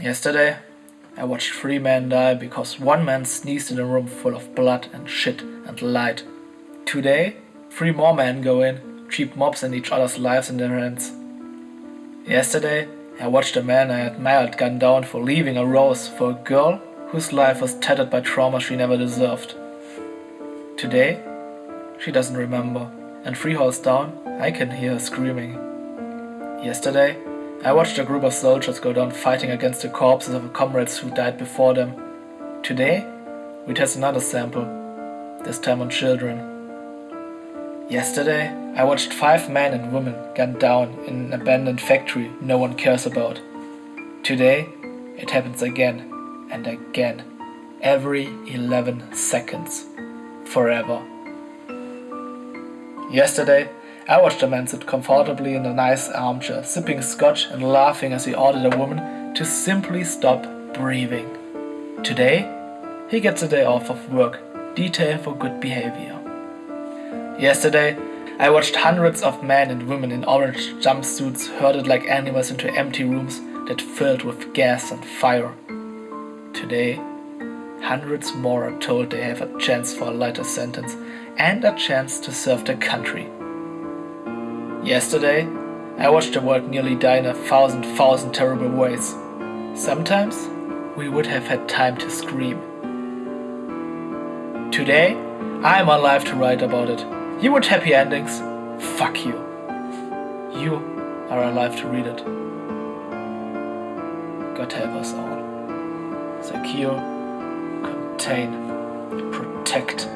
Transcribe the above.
Yesterday, I watched three men die because one man sneezed in a room full of blood and shit and light. Today, three more men go in, cheap mobs and each other's lives in their hands. Yesterday, I watched a man I admired gun down for leaving a rose for a girl whose life was tattered by trauma she never deserved. Today, she doesn't remember, and three halls down, I can hear her screaming. Yesterday, I watched a group of soldiers go down fighting against the corpses of comrades who died before them. Today, we test another sample, this time on children. Yesterday, I watched five men and women gunned down in an abandoned factory no one cares about. Today, it happens again and again, every 11 seconds, forever. Yesterday, I watched a man sit comfortably in a nice armchair, sipping scotch and laughing as he ordered a woman to simply stop breathing. Today, he gets a day off of work, detail for good behavior. Yesterday, I watched hundreds of men and women in orange jumpsuits herded like animals into empty rooms that filled with gas and fire. Today, hundreds more are told they have a chance for a lighter sentence and a chance to serve their country. Yesterday, I watched the world nearly die in a thousand thousand terrible ways. Sometimes, we would have had time to scream. Today, I am alive to write about it. You want happy endings? Fuck you. You are alive to read it. God help us all. Secure, contain, protect,